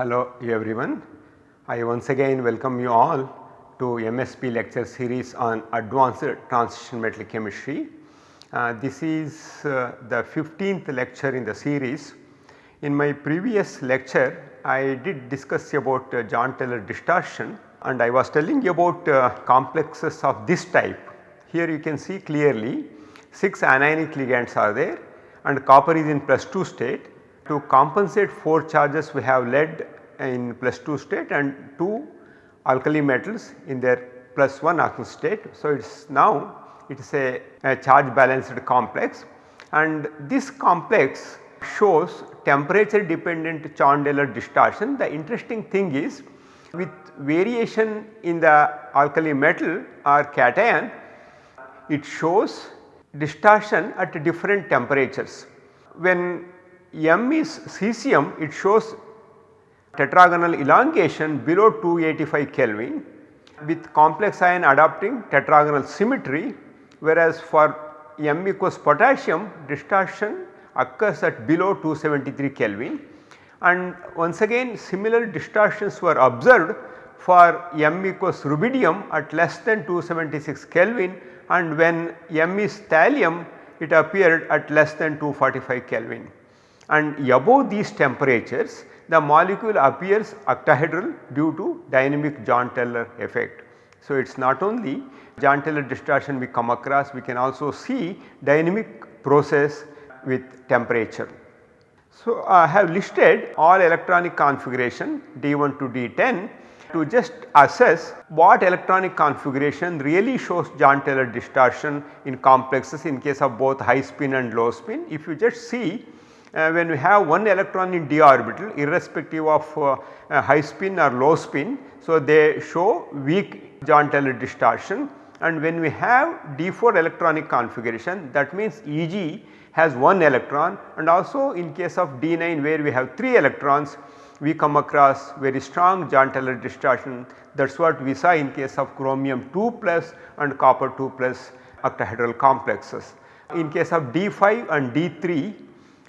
Hello everyone. I once again welcome you all to MSB lecture series on advanced transition metal chemistry. Uh, this is uh, the 15th lecture in the series. In my previous lecture I did discuss about uh, Jahn-Teller distortion and I was telling you about uh, complexes of this type. Here you can see clearly 6 anionic ligands are there and copper is in plus 2 state. To compensate 4 charges we have lead in plus 2 state and 2 alkali metals in their plus 1 oxidation state. So, it is now it is a, a charge balanced complex and this complex shows temperature dependent Jahn-Teller distortion. The interesting thing is with variation in the alkali metal or cation it shows distortion at different temperatures. When M is cesium it shows tetragonal elongation below 285 Kelvin with complex ion adopting tetragonal symmetry whereas for M equals potassium distortion occurs at below 273 Kelvin and once again similar distortions were observed for M equals rubidium at less than 276 Kelvin and when M is thallium it appeared at less than 245 Kelvin. And above these temperatures the molecule appears octahedral due to dynamic Jahn-Teller effect. So, it is not only Jahn-Teller distortion we come across we can also see dynamic process with temperature. So, I have listed all electronic configuration D1 to D10 to just assess what electronic configuration really shows Jahn-Teller distortion in complexes in case of both high spin and low spin. If you just see uh, when we have one electron in d orbital irrespective of uh, uh, high spin or low spin. So, they show weak Taylor distortion and when we have d4 electronic configuration that means Eg has one electron and also in case of d9 where we have 3 electrons we come across very strong Jahn-Teller distortion that is what we saw in case of chromium 2 plus and copper 2 plus octahedral complexes. In case of D5 and D3,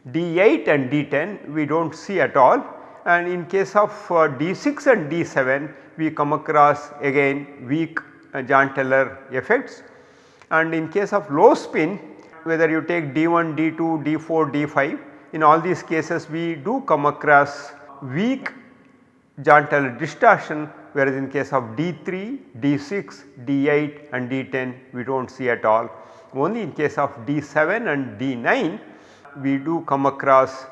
D8 and D10 we do not see at all and in case of uh, D6 and D7 we come across again weak uh, Jahn-Teller effects and in case of low spin whether you take D1, D2, D4, D5 in all these cases we do come across weak Jahn-Teller distortion whereas in case of D3, D6, D8 and D10 we do not see at all. Only in case of D7 and D9 we do come across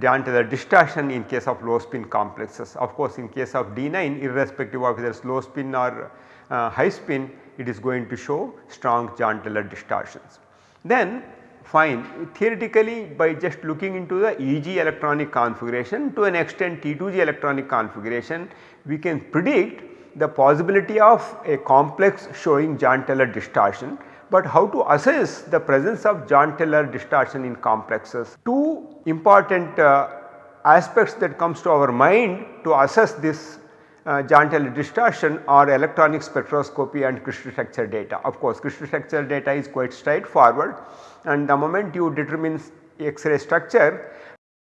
Taylor distortion in case of low spin complexes. Of course, in case of D9 irrespective of whether it is low spin or uh, high spin it is going to show strong Jahn-Teller distortions. Then fine theoretically by just looking into the EG electronic configuration to an extent T2G electronic configuration we can predict the possibility of a complex showing Jahn-Teller distortion. But how to assess the presence of Jahn-Teller distortion in complexes? Two important uh, aspects that comes to our mind to assess this uh, Jahn-Teller distortion are electronic spectroscopy and crystal structure data. Of course, crystal structure data is quite straightforward and the moment you determine X-ray structure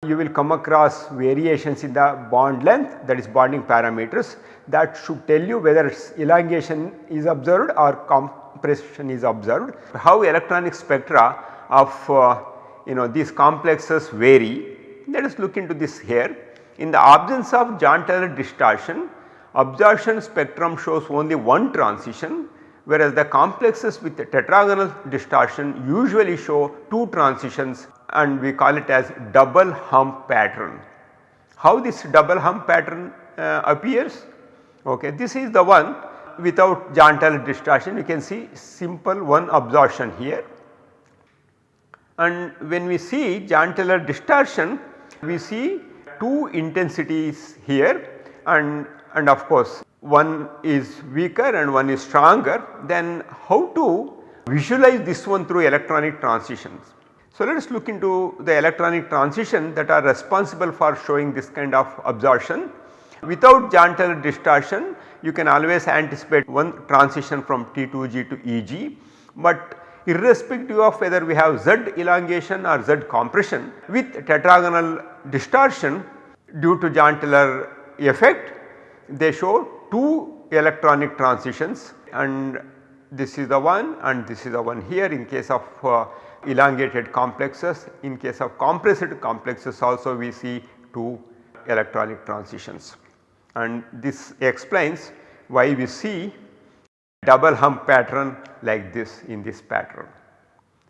you will come across variations in the bond length that is bonding parameters that should tell you whether elongation is observed or compression is observed. How electronic spectra of uh, you know these complexes vary let us look into this here. In the absence of Jahn-Teller distortion absorption spectrum shows only one transition whereas the complexes with the tetragonal distortion usually show 2 transitions and we call it as double hump pattern. How this double hump pattern uh, appears? Okay, this is the one without Taylor distortion you can see simple one absorption here and when we see Jahn-Teller distortion we see two intensities here and and of course one is weaker and one is stronger then how to visualize this one through electronic transitions. So, let us look into the electronic transition that are responsible for showing this kind of absorption. Without Taylor distortion you can always anticipate one transition from T2G to EG, but irrespective of whether we have Z elongation or Z compression with tetragonal distortion due to Jahn-Teller effect they show 2 electronic transitions and this is the one and this is the one here in case of uh, elongated complexes. In case of compressed complexes also we see 2 electronic transitions and this explains why we see double hump pattern like this in this pattern.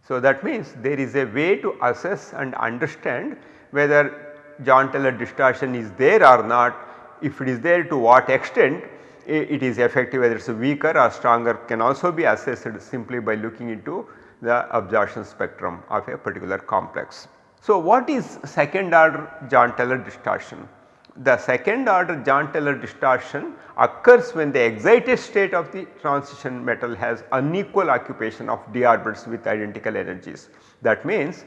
So, that means there is a way to assess and understand whether Jahn-Teller distortion is there or not. If it is there to what extent it is effective whether it is weaker or stronger can also be assessed simply by looking into the absorption spectrum of a particular complex. So, what is second order Jahn-Teller distortion? The second order Jahn-Teller distortion occurs when the excited state of the transition metal has unequal occupation of d orbitals with identical energies. That means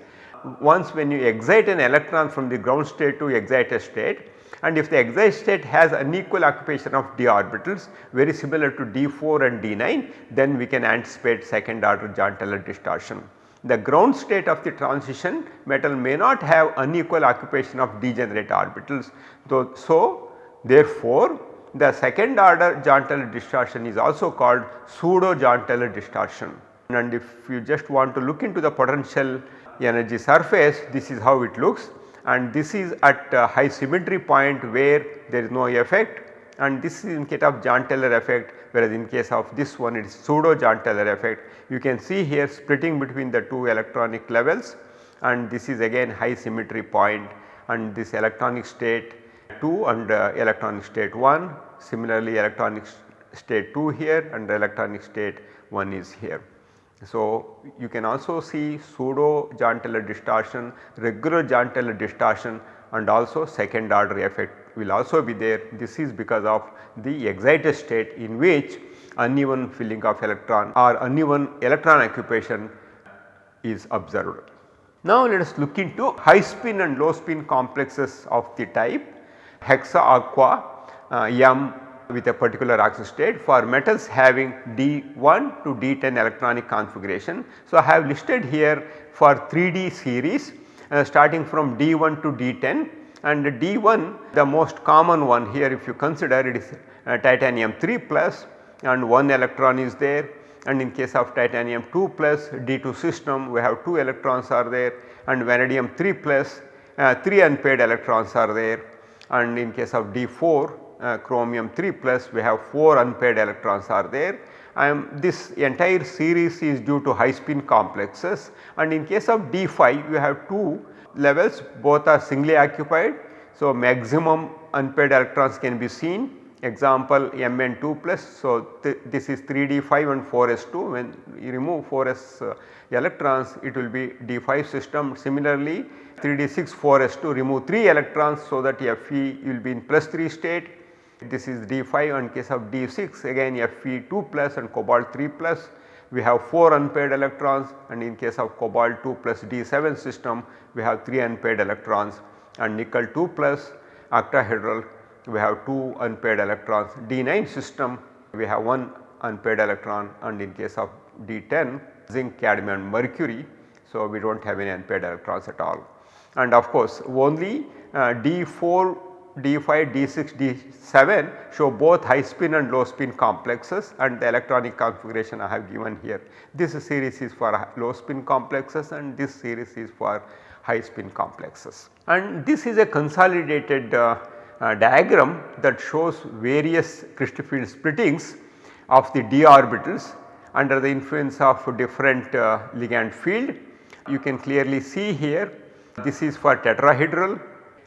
once when you excite an electron from the ground state to excited state and if the excited state has unequal occupation of d orbitals very similar to d4 and d9 then we can anticipate second order Jahn-Teller distortion. The ground state of the transition metal may not have unequal occupation of degenerate orbitals. Though, so therefore, the second order Jahn-Teller distortion is also called pseudo Jahn-Teller distortion and if you just want to look into the potential energy surface this is how it looks and this is at high symmetry point where there is no effect and this is in case of Jahn-Teller effect whereas in case of this one it is pseudo Jahn-Teller effect. You can see here splitting between the two electronic levels and this is again high symmetry point and this electronic state 2 and uh, electronic state 1 similarly electronic state 2 here and electronic state 1 is here. So, you can also see pseudo Jahn-Teller distortion, regular Jahn-Teller distortion and also second order effect will also be there. This is because of the excited state in which uneven filling of electron or uneven electron occupation is observed. Now let us look into high spin and low spin complexes of the type hexa aqua uh, M with a particular oxidation state for metals having D1 to D10 electronic configuration. So, I have listed here for 3D series uh, starting from D1 to D10 and D1 the most common one here if you consider it is uh, titanium 3 plus and 1 electron is there. And in case of titanium 2 plus D2 system we have 2 electrons are there. And vanadium 3 plus uh, 3 unpaired electrons are there. And in case of D4 uh, chromium 3 plus we have 4 unpaired electrons are there. Um, this entire series is due to high spin complexes. And in case of D5 you have 2 levels both are singly occupied. So, maximum unpaired electrons can be seen example Mn2 plus. So, th this is 3d5 and 4s2 when you remove 4s uh, electrons it will be d5 system. Similarly 3d6 4s2 remove 3 electrons so that Fe will be in plus 3 state this is D5 and case of D6 again Fe2 plus and cobalt 3 plus we have 4 unpaired electrons and in case of cobalt 2 plus D7 system we have 3 unpaired electrons and nickel 2 plus octahedral we have 2 unpaired electrons. D9 system we have 1 unpaired electron and in case of D10 zinc, cadmium mercury. So, we do not have any unpaired electrons at all and of course only uh, D4 D5, D6, D7 show both high spin and low spin complexes and the electronic configuration I have given here. This series is for low spin complexes and this series is for high spin complexes. And this is a consolidated uh, diagram that shows various crystal field splittings of the d orbitals under the influence of different uh, ligand field. You can clearly see here this is for tetrahedral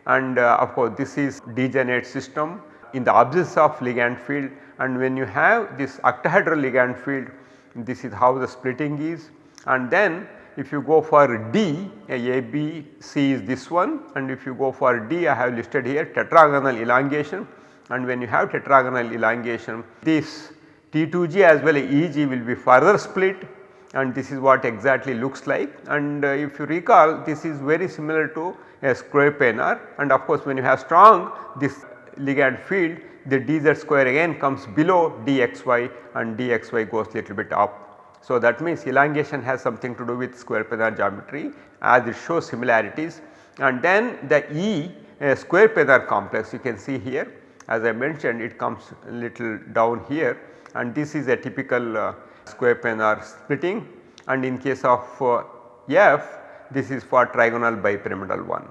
and uh, of course this is degenerate system in the absence of ligand field and when you have this octahedral ligand field this is how the splitting is and then if you go for D A, B, C is this one. And if you go for D I have listed here tetragonal elongation. And when you have tetragonal elongation this T2G as well as EG will be further split. And this is what exactly looks like. And uh, if you recall this is very similar to a square planar. And of course when you have strong this ligand field the dz square again comes below dxy and dxy goes little bit up. So that means elongation has something to do with square planar geometry as it shows similarities. And then the E a square planar complex you can see here as I mentioned it comes little down here. And this is a typical uh, square planar splitting. And in case of uh, F this is for trigonal bipyramidal one.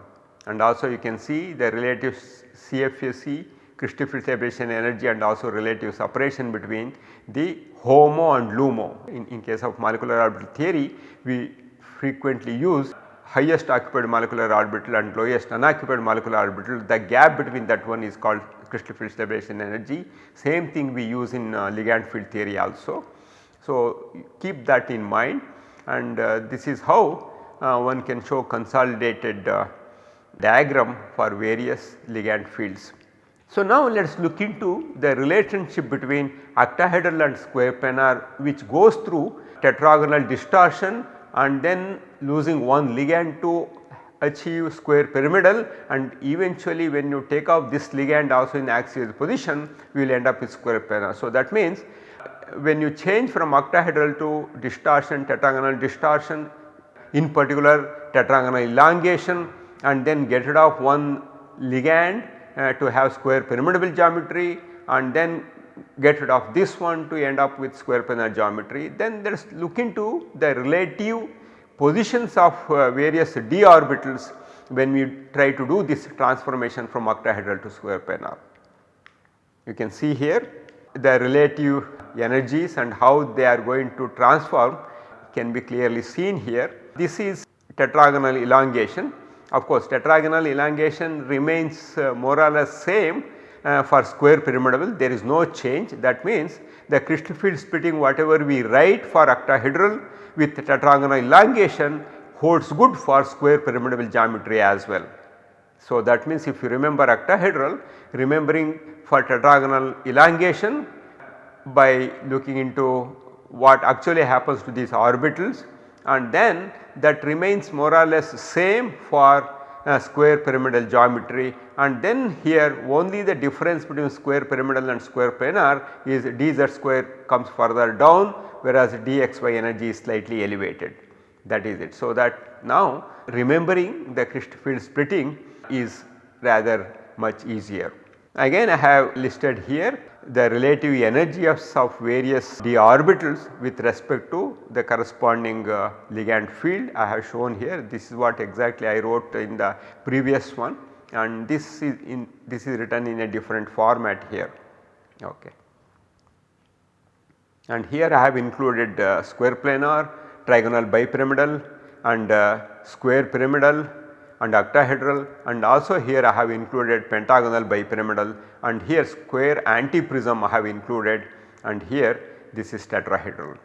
And also you can see the relative CFSE crystal field separation energy and also relative separation between the HOMO and LUMO. In, in case of molecular orbital theory we frequently use highest occupied molecular orbital and lowest unoccupied molecular orbital the gap between that one is called crystal field separation energy same thing we use in uh, ligand field theory also. So, keep that in mind and uh, this is how uh, one can show consolidated uh, diagram for various ligand fields. So, now let us look into the relationship between octahedral and square planar which goes through tetragonal distortion and then losing one ligand to achieve square pyramidal and eventually when you take off this ligand also in axial position we will end up with square planar. So, that means uh, when you change from octahedral to distortion tetragonal distortion in particular tetragonal elongation and then get rid of one ligand uh, to have square pyramidal geometry and then get rid of this one to end up with square planar geometry. Then let us look into the relative positions of uh, various d orbitals when we try to do this transformation from octahedral to square planar. You can see here the relative energies and how they are going to transform can be clearly seen here. This is tetragonal elongation of course, tetragonal elongation remains uh, more or less same uh, for square pyramidal there is no change that means the crystal field splitting whatever we write for octahedral with tetragonal elongation holds good for square pyramidal geometry as well. So, that means if you remember octahedral remembering for tetragonal elongation by looking into what actually happens to these orbitals and then that remains more or less same for uh, square pyramidal geometry and then here only the difference between square pyramidal and square planar is dz square comes further down whereas dxy energy is slightly elevated that is it. So, that now remembering the crystal field splitting is rather much easier. Again I have listed here the relative energies of various d orbitals with respect to the corresponding uh, ligand field. I have shown here. This is what exactly I wrote in the previous one. And this is in this is written in a different format here. Okay. And here I have included uh, square planar, trigonal bipyramidal and uh, square pyramidal and octahedral and also here I have included pentagonal bipyramidal and here square antiprism I have included and here this is tetrahedral.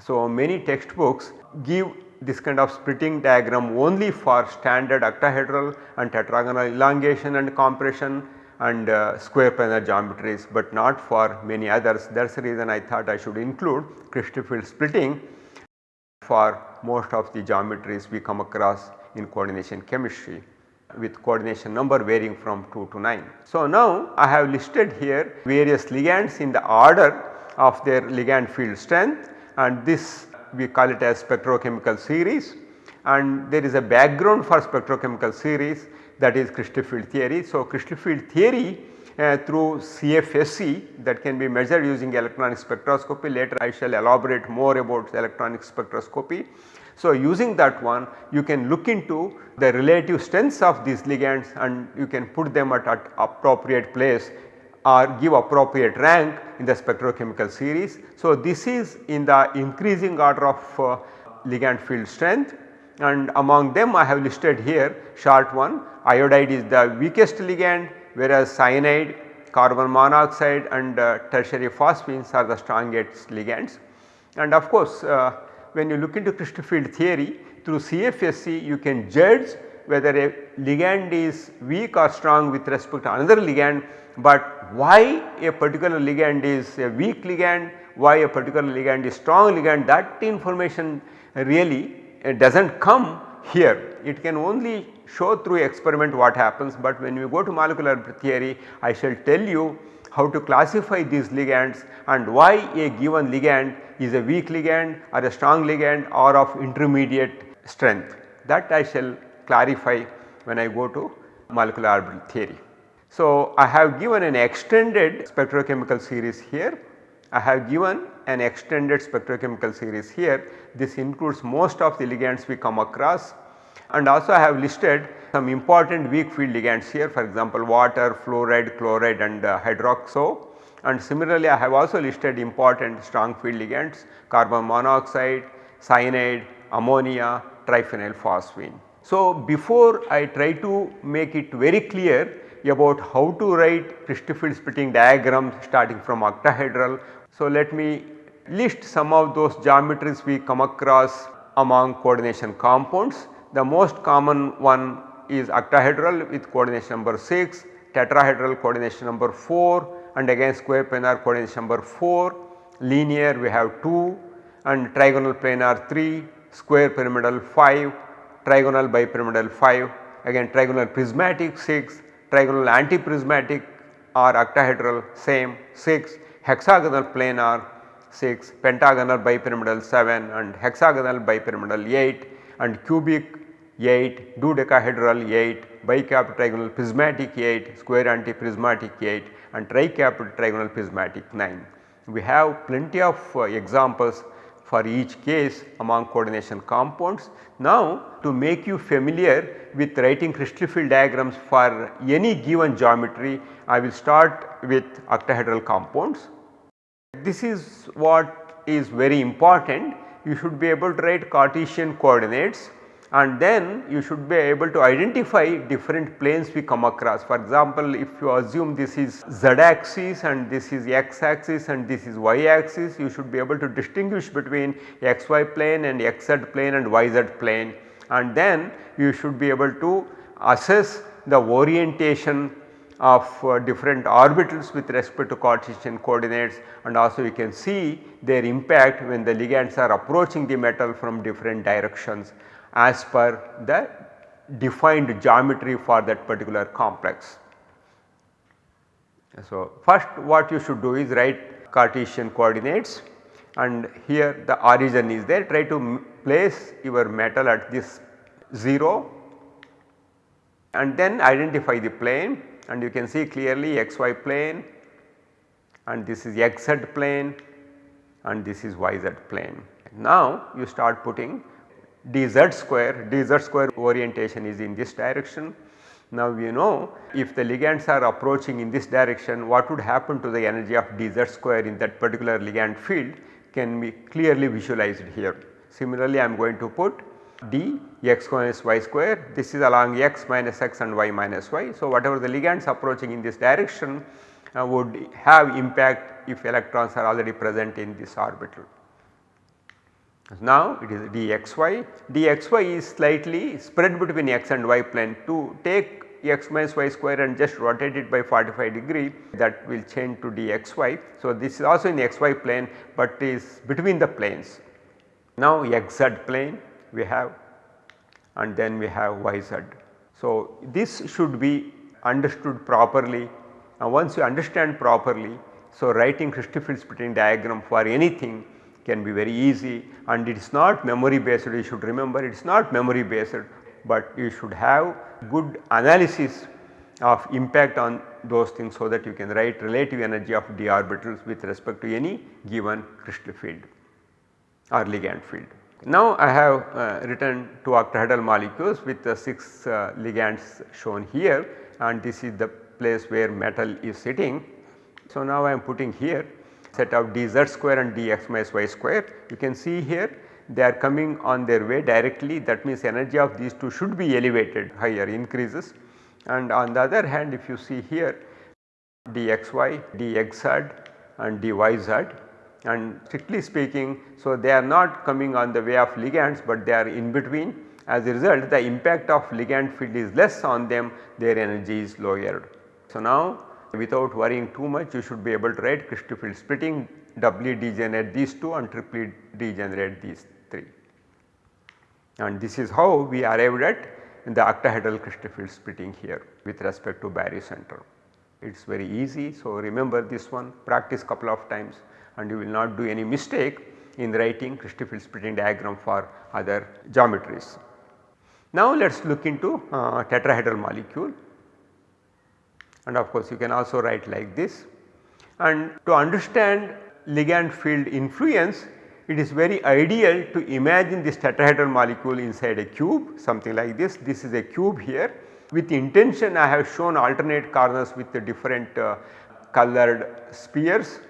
So, many textbooks give this kind of splitting diagram only for standard octahedral and tetragonal elongation and compression and uh, square planar geometries, but not for many others. That is the reason I thought I should include crystal field splitting for most of the geometries we come across in coordination chemistry with coordination number varying from 2 to 9. So, now I have listed here various ligands in the order of their ligand field strength and this we call it as spectrochemical series and there is a background for spectrochemical series that is crystal field theory. So, crystal field theory uh, through CFSE that can be measured using electronic spectroscopy later I shall elaborate more about electronic spectroscopy so, using that one you can look into the relative strengths of these ligands and you can put them at, at appropriate place or give appropriate rank in the spectrochemical series. So, this is in the increasing order of uh, ligand field strength and among them I have listed here short one iodide is the weakest ligand whereas cyanide, carbon monoxide and uh, tertiary phosphines are the strongest ligands. And of course, uh, when you look into crystal field theory through CFSE you can judge whether a ligand is weak or strong with respect to another ligand, but why a particular ligand is a weak ligand, why a particular ligand is strong ligand that information really uh, does not come here. It can only show through experiment what happens, but when we go to molecular theory I shall tell you how to classify these ligands and why a given ligand is a weak ligand or a strong ligand or of intermediate strength that I shall clarify when I go to molecular orbital theory. So, I have given an extended spectrochemical series here. I have given an extended spectrochemical series here. This includes most of the ligands we come across and also I have listed some important weak field ligands here for example water, fluoride, chloride and uh, hydroxo and similarly I have also listed important strong field ligands carbon monoxide, cyanide, ammonia, triphenyl phosphine. So, before I try to make it very clear about how to write crystal field splitting diagrams starting from octahedral. So, let me list some of those geometries we come across among coordination compounds. The most common one is octahedral with coordination number 6, tetrahedral coordination number 4 and again square planar coordination number 4, linear we have 2 and trigonal planar 3, square pyramidal 5, trigonal bipyramidal 5, again trigonal prismatic 6, trigonal antiprismatic or octahedral same 6, hexagonal planar 6, pentagonal bipyramidal 7 and hexagonal bipyramidal 8 and cubic 8, dodecahedral 8, bicapped trigonal prismatic 8, square antiprismatic 8 and tricapped trigonal prismatic 9. We have plenty of uh, examples for each case among coordination compounds. Now to make you familiar with writing crystal field diagrams for any given geometry I will start with octahedral compounds. This is what is very important you should be able to write Cartesian coordinates and then you should be able to identify different planes we come across. For example, if you assume this is z axis and this is x axis and this is y axis you should be able to distinguish between xy plane and xz plane and yz plane. And then you should be able to assess the orientation of uh, different orbitals with respect to Cartesian coordinates. And also you can see their impact when the ligands are approaching the metal from different directions as per the defined geometry for that particular complex. So, first what you should do is write Cartesian coordinates and here the origin is there try to place your metal at this 0 and then identify the plane and you can see clearly xy plane and this is xz plane and this is yz plane. Now you start putting dz square, dz square orientation is in this direction. Now we know if the ligands are approaching in this direction what would happen to the energy of dz square in that particular ligand field can be clearly visualized here. Similarly I am going to put d x minus y square this is along x minus x and y minus y. So whatever the ligands approaching in this direction uh, would have impact if electrons are already present in this orbital. Now it is dxy, dxy is slightly spread between x and y plane to take x minus y square and just rotate it by 45 degree that will change to dxy. So, this is also in xy plane, but is between the planes. Now, xz plane we have and then we have yz. So, this should be understood properly and once you understand properly. So, writing crystal field splitting diagram for anything can be very easy and it is not memory based you should remember it is not memory based but you should have good analysis of impact on those things so that you can write relative energy of d orbitals with respect to any given crystal field or ligand field. Now I have uh, written two octahedral molecules with the 6 uh, ligands shown here and this is the place where metal is sitting. So now I am putting here set of dz square and dx minus y square. You can see here they are coming on their way directly. That means energy of these two should be elevated higher increases. And on the other hand if you see here dxy, dxz and dyz. And strictly speaking so they are not coming on the way of ligands but they are in between. As a result the impact of ligand field is less on them. Their energy is lowered. So now without worrying too much you should be able to write crystal field splitting doubly degenerate these 2 and triply degenerate these 3. And this is how we arrived at the octahedral crystal field splitting here with respect to barycenter. It is very easy. So, remember this one practice couple of times and you will not do any mistake in writing crystal field splitting diagram for other geometries. Now let us look into uh, tetrahedral molecule. And of course you can also write like this. And to understand ligand field influence it is very ideal to imagine this tetrahedral molecule inside a cube something like this. This is a cube here with intention I have shown alternate corners with the different uh, colored spheres.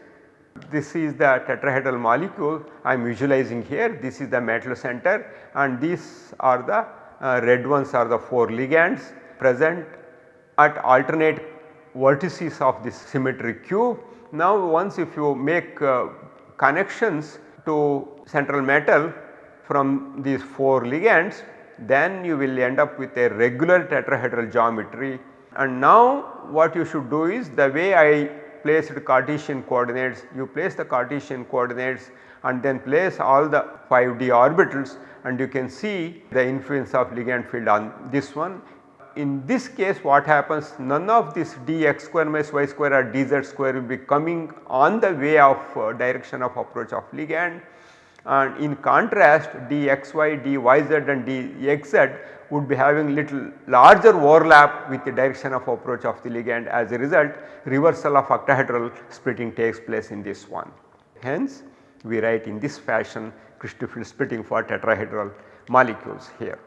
This is the tetrahedral molecule I am visualizing here this is the metal center and these are the uh, red ones are the 4 ligands present at alternate vertices of this symmetric cube. Now once if you make uh, connections to central metal from these 4 ligands then you will end up with a regular tetrahedral geometry and now what you should do is the way I placed Cartesian coordinates you place the Cartesian coordinates and then place all the 5d orbitals and you can see the influence of ligand field on this one. In this case what happens none of this dx square minus y square or dz square will be coming on the way of uh, direction of approach of ligand and in contrast dxy, dyz and dxz would be having little larger overlap with the direction of approach of the ligand as a result reversal of octahedral splitting takes place in this one. Hence we write in this fashion crystal field splitting for tetrahedral molecules here.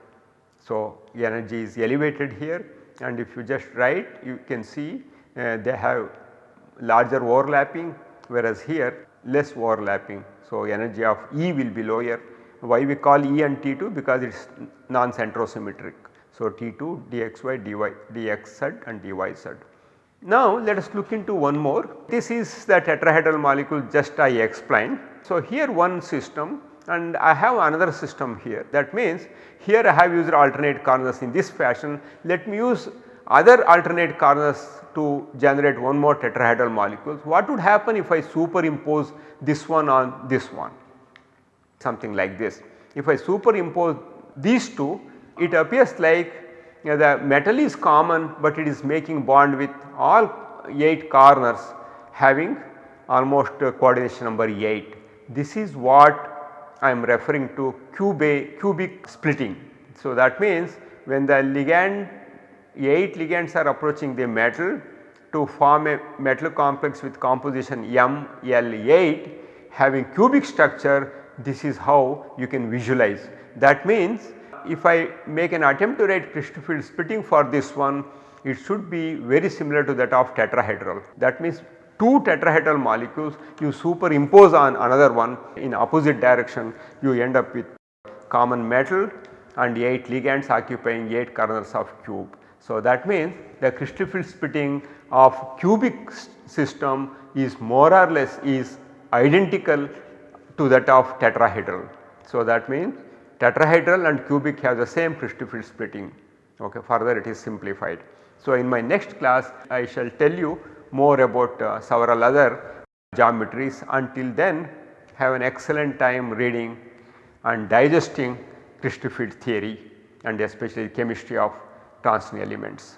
So energy is elevated here and if you just write you can see uh, they have larger overlapping whereas here less overlapping so, energy of E will be lower. Why we call E and T2 because it is non-centrosymmetric. So, T2 dxy dy dxz and dyz. Now let us look into one more. This is the tetrahedral molecule just I explained. So, here one system and I have another system here that means here I have used alternate corners in this fashion. Let me use other alternate corners to generate one more tetrahedral molecules. What would happen if I superimpose this one on this one something like this. If I superimpose these two it appears like you know, the metal is common but it is making bond with all 8 corners having almost coordination number 8. This is what I am referring to cube cubic splitting. So that means when the ligand 8 ligands are approaching the metal to form a metal complex with composition ML8 having cubic structure this is how you can visualize. That means if I make an attempt to write crystal field splitting for this one it should be very similar to that of tetrahedral. That means two tetrahedral molecules you superimpose on another one in opposite direction you end up with common metal and 8 ligands occupying 8 corners of cube. So, that means the crystal field splitting of cubic system is more or less is identical to that of tetrahedral. So, that means tetrahedral and cubic have the same crystal field splitting okay further it is simplified. So, in my next class I shall tell you more about uh, several other geometries until then have an excellent time reading and digesting crystal field theory and especially chemistry of transition elements.